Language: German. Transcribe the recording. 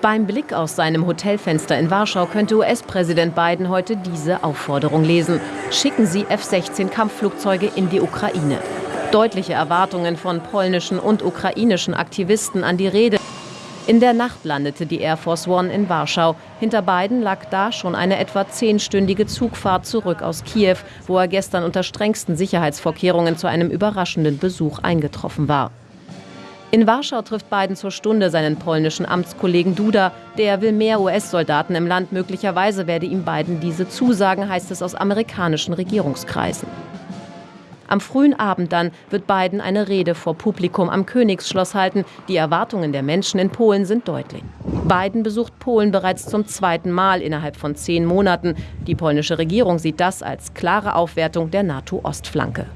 Beim Blick aus seinem Hotelfenster in Warschau könnte US-Präsident Biden heute diese Aufforderung lesen. Schicken Sie F-16-Kampfflugzeuge in die Ukraine. Deutliche Erwartungen von polnischen und ukrainischen Aktivisten an die Rede. In der Nacht landete die Air Force One in Warschau. Hinter Biden lag da schon eine etwa zehnstündige Zugfahrt zurück aus Kiew, wo er gestern unter strengsten Sicherheitsvorkehrungen zu einem überraschenden Besuch eingetroffen war. In Warschau trifft Biden zur Stunde seinen polnischen Amtskollegen Duda. Der will mehr US-Soldaten im Land. Möglicherweise werde ihm Biden diese zusagen, heißt es aus amerikanischen Regierungskreisen. Am frühen Abend dann wird Biden eine Rede vor Publikum am Königsschloss halten. Die Erwartungen der Menschen in Polen sind deutlich. Biden besucht Polen bereits zum zweiten Mal innerhalb von zehn Monaten. Die polnische Regierung sieht das als klare Aufwertung der NATO-Ostflanke.